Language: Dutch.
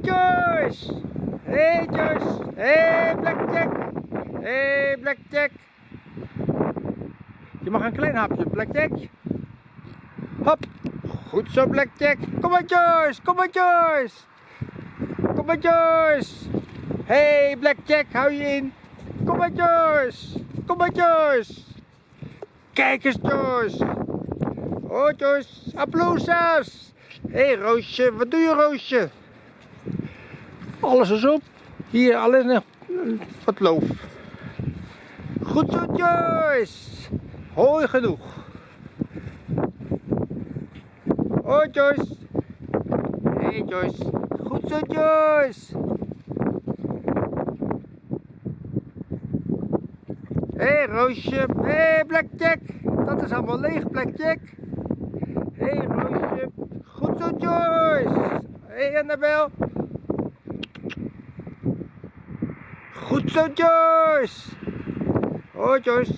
maar Joyce! Hey Joyce! Hey Blackjack! Hey Blackjack! Je mag een klein hapje, Blackjack. Hop! Goed zo, Blackjack. Kom maar Joyce! Kom maar Joyce! Kom maar Joyce! Hey Blackjack, hou je in! Kom maar Joyce! Kom maar Joyce! Kijk eens Joyce! Oh Joyce! Hé hey, Roosje, wat doe je Roosje? Alles is op. Hier alleen nog wat loof. Goed zo Joyce! Hooi genoeg. Hoi Joyce. Hey Joyce. Goed zo Joyce. Hey, Roosje. Hey, Blackjack. Dat is allemaal leeg Blackjack. Hey, Roosje. Goed zo Joyce. Hey, Annabel. Goed zo Joyce. Hoi Joyce.